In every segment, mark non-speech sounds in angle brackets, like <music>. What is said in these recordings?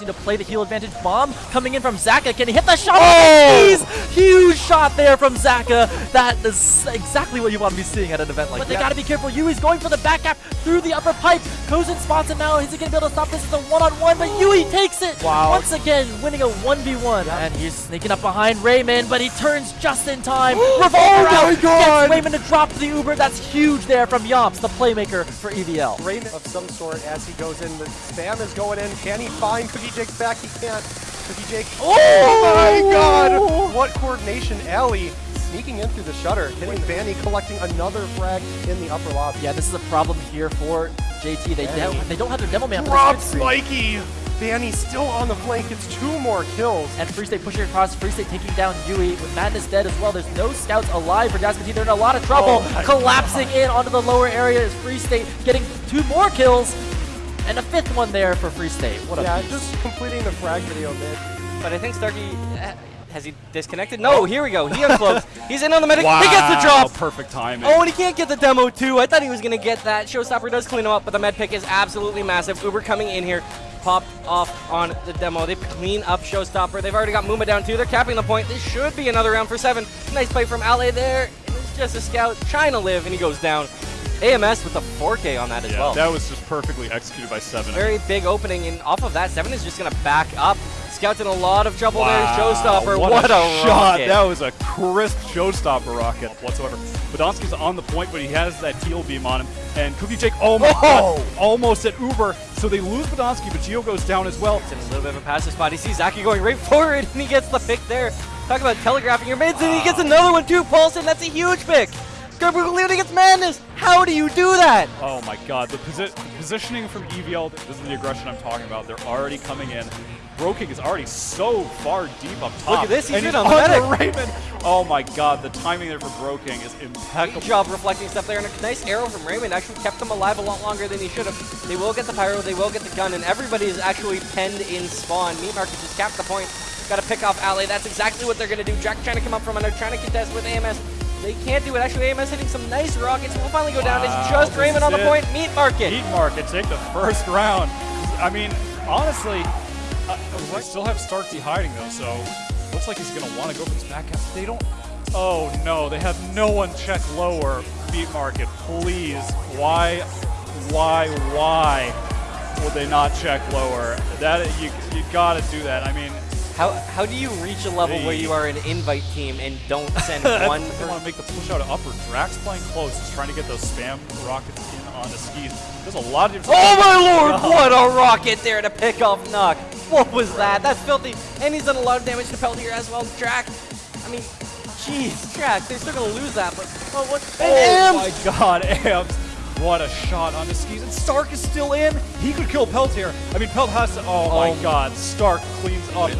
need to play the heal advantage. Bomb coming in from Zaka. Can he hit the shot? Oh! Huge shot there from Zaka. That is exactly what you want to be seeing at an event like but that. But they got to be careful. Yui's going for the back gap through the upper pipe. Kozin spots it now. Is he going to be able to stop this? It's a one-on-one, -on -one, but Yui takes it. Wow. Once again, winning a 1v1. Yep. And he's sneaking up behind Raymond, but he turns just in time. <gasps> Oh Revolver oh my God. gets Raymond to drop the Uber. That's huge there from Yomps, the playmaker for EVL. Raymond of some sort as he goes in. The spam is going in. Can he find Cookie Jake back? He can't. Cookie Jake. Oh, oh my God! What coordination, Ellie sneaking in through the shutter, hitting Vanny, collecting another frag in the upper lobby. Yeah, this is a problem here for JT. They, don't, they don't have their Demo Man. Drop Spiky! Vanny still on the flank, gets two more kills. And Free State pushing across, Free State taking down Yui with Madness dead as well. There's no scouts alive for Dasmati. They're in a lot of trouble. Oh Collapsing God. in onto the lower area is Free State getting two more kills. And a fifth one there for Free State. What a Yeah, piece. just completing the frag video mid. But I think Starkey eh, has he disconnected? No, here we go. He uncloaks. <laughs> He's in on the medic. Wow, he gets the drop. Perfect timing. Oh, and he can't get the demo too. I thought he was going to get that. Showstopper does clean him up, but the med pick is absolutely massive. Uber coming in here. Popped off on the demo. They clean up Showstopper. They've already got Muma down too. They're capping the point. This should be another round for seven. Nice play from Ale there. It's just a scout trying to live, and he goes down. AMS with a 4K on that as yeah, well. that was just perfectly executed by Seven. Very big opening, and off of that, Seven is just going to back up. Scouts in a lot of trouble wow, there. Showstopper, what, what a, a, shot! That was a crisp Showstopper rocket whatsoever. Badonsky's on the point, but he has that teal beam on him. And Cookie Jake, oh my oh. god, almost at Uber. So they lose Badonsky, but Geo goes down as well. It's in a little bit of a passive spot. He sees Zaki going right <laughs> forward, and he gets the pick there. Talk about telegraphing your mids, and he gets another one too. Paulson, that's a huge pick. Garbugalio against Madness. How do you do that? Oh my god, the, posi positioning from EVL, this is the aggression I'm talking about. They're already coming in. Broking is already so far deep up top. Look at this, he's and in on the Raymond. Oh my god, the timing there for Broking is impeccable. Good job reflecting stuff there, and a nice arrow from Raymond actually kept him alive a lot longer than he should have. They will get the pyro, they will get the gun, and everybody is actually penned in spawn. Meat Market just capped the point. Got to pick off Ali. That's exactly what they're going to do. Jack trying to come up from under, trying to contest with AMS. They can't do it. Actually, AMS hitting some nice rockets. We'll finally go wow, down. It's just Raymond on the it. point. Meat Market. Meat Market take the first round. I mean, honestly, uh, they still have Starkey hiding though, so looks like he's gonna want to go for this back half. They don't. Oh no, they have no one check lower. Meat Market, please. Why, why, why would they not check lower? That you you gotta do that. I mean. How, how do you reach a level hey. where you are an invite team and don't <laughs> send one? they want to make the push out of upper. Drax playing close, just trying to get those spam rockets in on the skis. There's a lot of different. Oh my lord! Oh. <laughs> What a rocket there to pick off Nuck. What was that? That's filthy. And he's done a lot of damage to Peltier as well. Drax. I mean, jeez, Drax. They're still gonna lose that, but oh what? And oh Amps. my God, Amps. What a shot on the skis. And Stark is still in. He could kill Peltier. I mean, Pelt has to. Oh, oh my oh. God. Stark cleans up.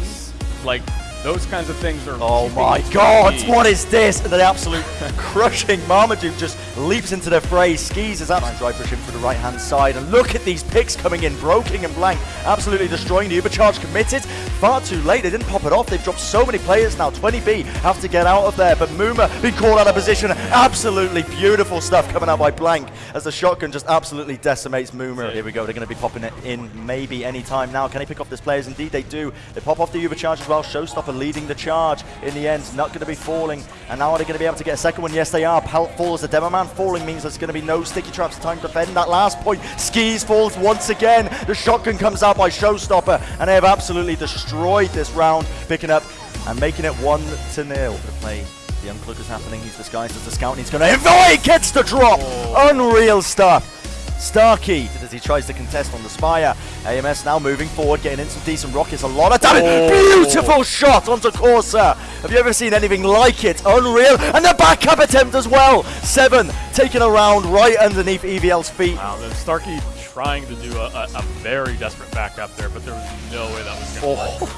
Like, those kinds of things are. Oh my god, what is this? The absolute <laughs> crushing Marmaduke just leaps into the fray. Skis is absolutely dry pushing for the right hand side. And look at these picks coming in. Broking and Blank absolutely destroying the Ubercharge committed. Far too late. They didn't pop it off. They've dropped so many players now. 20B have to get out of there. But Muma being called out of position. Absolutely beautiful stuff coming out by Blank as the shotgun just absolutely decimates Muma. Here we go. They're going to be popping it in maybe any time now. Can they pick off this players? Indeed, they do. They pop off the Ubercharge as well. Showstopper leading the charge in the end. Not going to be falling. And now are they going to be able to get a second one? Yes, they are. Pelt falls. The Demo Man falling means there's going to be no sticky traps. Time to defend that last point. Skis falls once again. The shotgun comes out by Showstopper. And they have absolutely destroyed this round, picking up and making it 1 to 0. The play the uncloak is happening. He's disguised as a scout and he's going to invite. Gets the drop. Oh. Unreal stuff. Starkey as he tries to contest on the Spire. AMS now moving forward, getting in some decent rockets. A lot of damage. Oh. Beautiful shot onto Corsa. Have you ever seen anything like it? Unreal. And the backup attempt as well. Seven taking a round right underneath EVL's feet. Wow, Starkey trying to do a, a, a, very desperate backup there, but there was no way that was going to oh. work.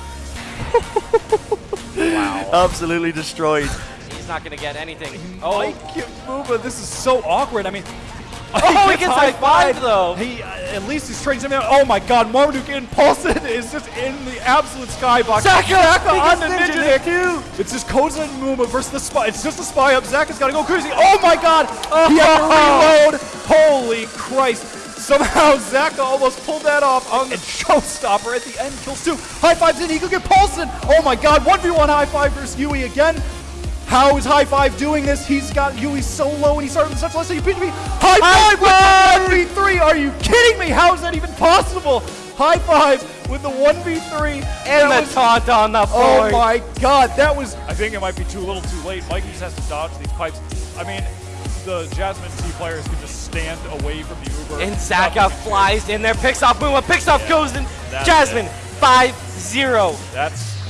wow. <laughs> Absolutely destroyed. He's not going to get anything. Oh, Mike this is so awkward. I mean, <laughs> Oh, he gets high five, though. He uh, at least he's trading something out. Oh my God, Marmaduke and Paulson is just in the absolute skybox. Zaka, Zaka on the Ninja Nick too. It's just Koza and Muma versus the spy. It's just a spy up. Zaka's got to go crazy. Oh my God, he had to reload. Holy Christ. Somehow Zaka almost pulled that off on the <laughs> showstopper at the end. Kills two. High fives in. He could get Paulson. Oh my god. 1v1 high five versus Yui again. How is High Five doing this? He's got Yui so low and he started with such less. You beat me. High Five with the 1v3. Are you kidding me? How is that even possible? High Five with the 1v3. And That the was- taunt on the Oh my god, that was. I think it might be too little too late. Mikey just has to dodge these pipes. I mean, the Jasmine T players can just stand away from the Uber. And Zaka flies in there, picks off Buma, picks off Yeah, Gozen. that's Jasmine, 5-0. That's